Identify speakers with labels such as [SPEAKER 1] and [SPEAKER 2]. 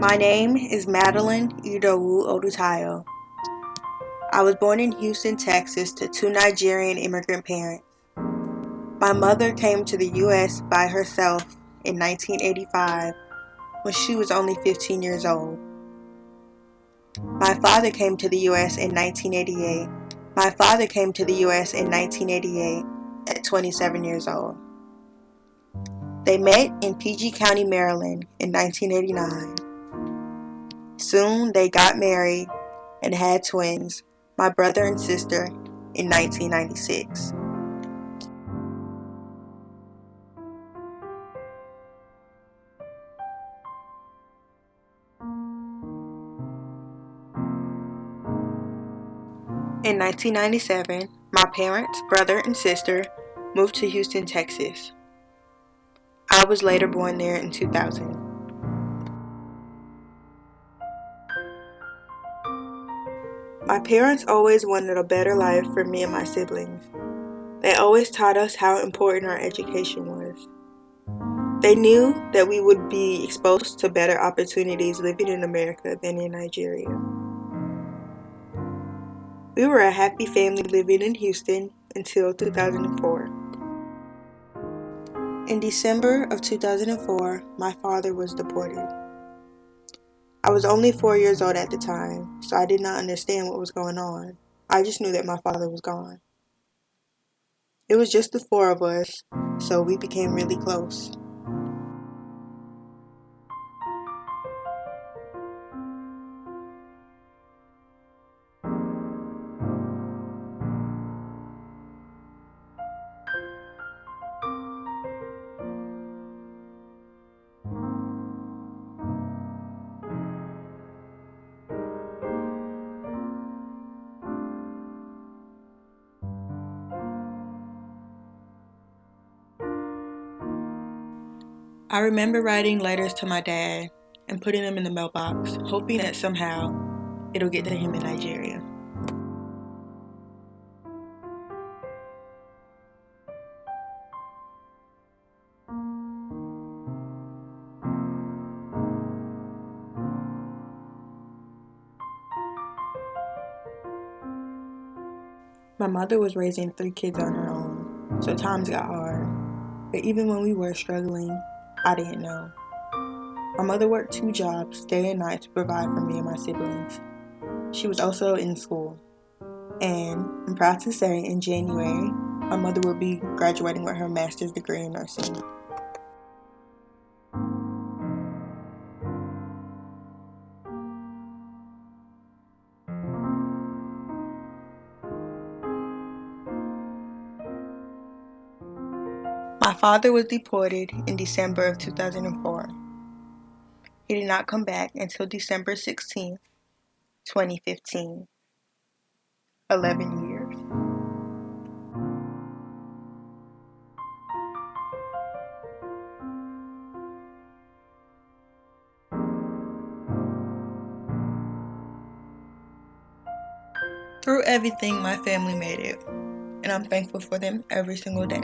[SPEAKER 1] My name is Madeline Idowu Odutayo. I was born in Houston, Texas to two Nigerian immigrant parents. My mother came to the U.S. by herself in 1985 when she was only 15 years old. My father came to the U.S. in 1988. My father came to the U.S. in 1988 at 27 years old. They met in PG County, Maryland in 1989. Soon they got married and had twins, my brother and sister, in 1996. In 1997, my parents, brother, and sister moved to Houston, Texas. I was later born there in 2000. My parents always wanted a better life for me and my siblings. They always taught us how important our education was. They knew that we would be exposed to better opportunities living in America than in Nigeria. We were a happy family living in Houston until 2004. In December of 2004, my father was deported. I was only four years old at the time, so I did not understand what was going on. I just knew that my father was gone. It was just the four of us, so we became really close. I remember writing letters to my dad and putting them in the mailbox, hoping that somehow it'll get to him in Nigeria. My mother was raising three kids on her own, so times got hard. But even when we were struggling, I didn't know. My mother worked two jobs, day and night, to provide for me and my siblings. She was also in school. And I'm proud to say, in January, my mother will be graduating with her master's degree in nursing. Father was deported in December of 2004. He did not come back until December 16, 2015. 11 years. Through everything, my family made it, and I'm thankful for them every single day.